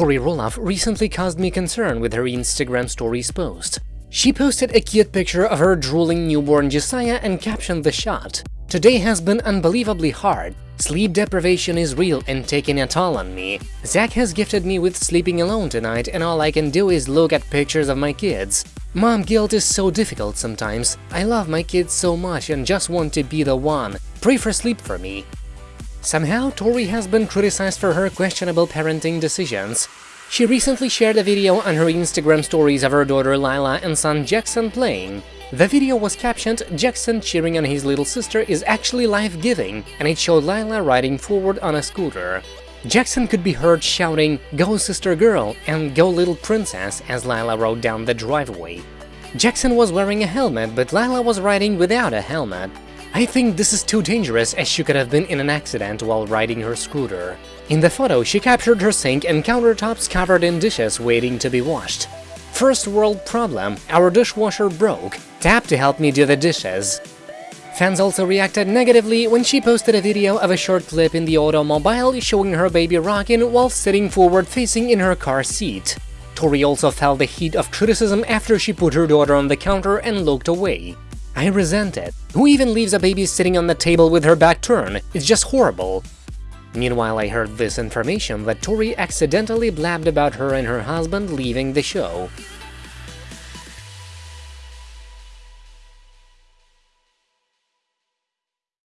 Tori Roloff recently caused me concern with her Instagram stories post. She posted a cute picture of her drooling newborn Josiah and captioned the shot. Today has been unbelievably hard. Sleep deprivation is real and taking a toll on me. Zach has gifted me with sleeping alone tonight and all I can do is look at pictures of my kids. Mom guilt is so difficult sometimes. I love my kids so much and just want to be the one. Pray for sleep for me. Somehow, Tori has been criticized for her questionable parenting decisions. She recently shared a video on her Instagram stories of her daughter Lilah and son Jackson playing. The video was captioned, Jackson cheering on his little sister is actually life-giving, and it showed Lilah riding forward on a scooter. Jackson could be heard shouting, Go sister girl and Go little princess as Lilah rode down the driveway. Jackson was wearing a helmet, but Lilah was riding without a helmet. I think this is too dangerous as she could have been in an accident while riding her scooter. In the photo, she captured her sink and countertops covered in dishes waiting to be washed. First world problem, our dishwasher broke, tap to help me do the dishes. Fans also reacted negatively when she posted a video of a short clip in the automobile showing her baby rocking while sitting forward-facing in her car seat. Tori also felt the heat of criticism after she put her daughter on the counter and looked away. I resent it. Who even leaves a baby sitting on the table with her back turned? It's just horrible. Meanwhile, I heard this information that Tori accidentally blabbed about her and her husband leaving the show.